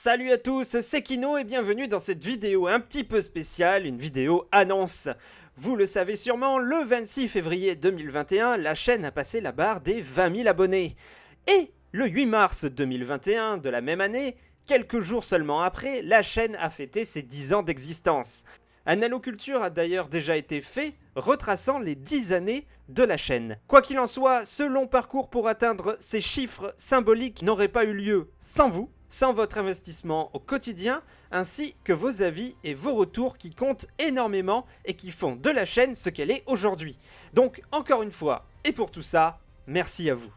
Salut à tous, c'est Kino et bienvenue dans cette vidéo un petit peu spéciale, une vidéo annonce. Vous le savez sûrement, le 26 février 2021, la chaîne a passé la barre des 20 000 abonnés. Et le 8 mars 2021 de la même année, quelques jours seulement après, la chaîne a fêté ses 10 ans d'existence. Un alloculture a d'ailleurs déjà été fait, retraçant les 10 années de la chaîne. Quoi qu'il en soit, ce long parcours pour atteindre ces chiffres symboliques n'aurait pas eu lieu sans vous, sans votre investissement au quotidien, ainsi que vos avis et vos retours qui comptent énormément et qui font de la chaîne ce qu'elle est aujourd'hui. Donc encore une fois, et pour tout ça, merci à vous.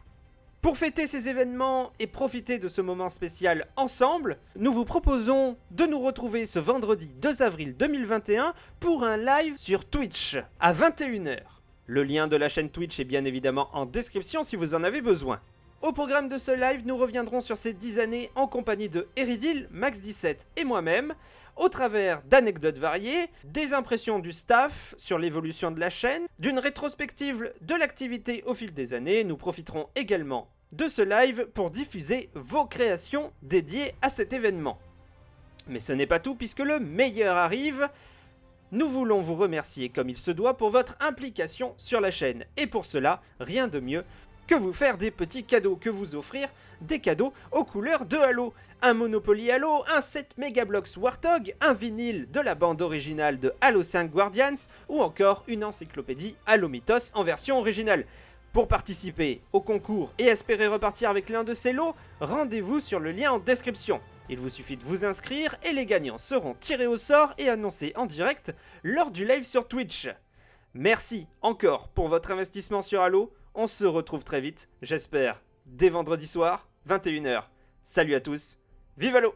Pour fêter ces événements et profiter de ce moment spécial ensemble, nous vous proposons de nous retrouver ce vendredi 2 avril 2021 pour un live sur Twitch à 21h. Le lien de la chaîne Twitch est bien évidemment en description si vous en avez besoin. Au programme de ce live, nous reviendrons sur ces 10 années en compagnie de Eridil, Max17 et moi-même, au travers d'anecdotes variées, des impressions du staff sur l'évolution de la chaîne, d'une rétrospective de l'activité au fil des années. Nous profiterons également de ce live pour diffuser vos créations dédiées à cet événement. Mais ce n'est pas tout puisque le meilleur arrive. Nous voulons vous remercier comme il se doit pour votre implication sur la chaîne. Et pour cela, rien de mieux que vous faire des petits cadeaux, que vous offrir des cadeaux aux couleurs de Halo. Un Monopoly Halo, un 7 Megablocks Warthog, un vinyle de la bande originale de Halo 5 Guardians ou encore une encyclopédie Halo Mythos en version originale. Pour participer au concours et espérer repartir avec l'un de ces lots, rendez-vous sur le lien en description. Il vous suffit de vous inscrire et les gagnants seront tirés au sort et annoncés en direct lors du live sur Twitch. Merci encore pour votre investissement sur Halo, on se retrouve très vite, j'espère, dès vendredi soir, 21h. Salut à tous, vive Halo